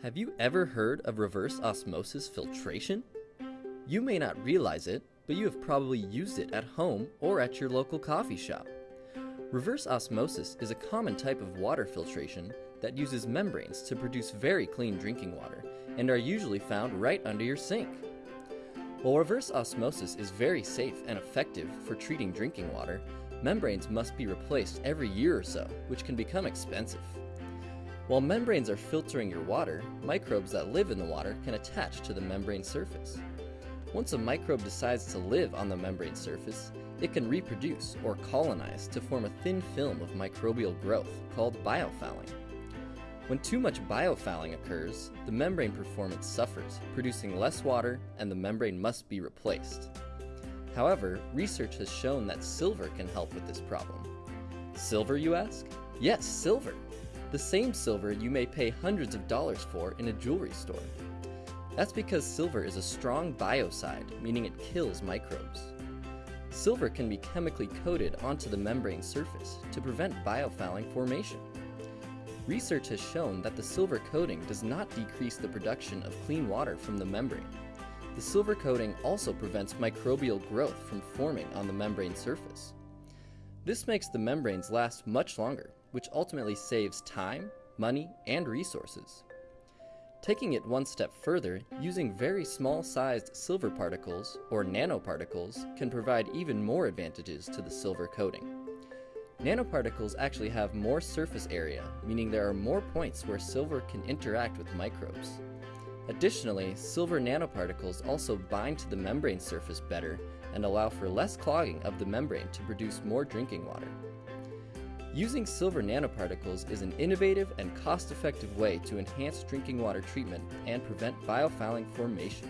Have you ever heard of reverse osmosis filtration? You may not realize it, but you have probably used it at home or at your local coffee shop. Reverse osmosis is a common type of water filtration that uses membranes to produce very clean drinking water and are usually found right under your sink. While reverse osmosis is very safe and effective for treating drinking water, membranes must be replaced every year or so, which can become expensive. While membranes are filtering your water, microbes that live in the water can attach to the membrane surface. Once a microbe decides to live on the membrane surface, it can reproduce or colonize to form a thin film of microbial growth called biofouling. When too much biofouling occurs, the membrane performance suffers, producing less water and the membrane must be replaced. However, research has shown that silver can help with this problem. Silver, you ask? Yes, silver! The same silver you may pay hundreds of dollars for in a jewelry store. That's because silver is a strong biocide, meaning it kills microbes. Silver can be chemically coated onto the membrane surface to prevent biofouling formation. Research has shown that the silver coating does not decrease the production of clean water from the membrane. The silver coating also prevents microbial growth from forming on the membrane surface. This makes the membranes last much longer, which ultimately saves time, money, and resources. Taking it one step further, using very small sized silver particles, or nanoparticles, can provide even more advantages to the silver coating. Nanoparticles actually have more surface area, meaning there are more points where silver can interact with microbes. Additionally, silver nanoparticles also bind to the membrane surface better and allow for less clogging of the membrane to produce more drinking water. Using silver nanoparticles is an innovative and cost-effective way to enhance drinking water treatment and prevent biofouling formation.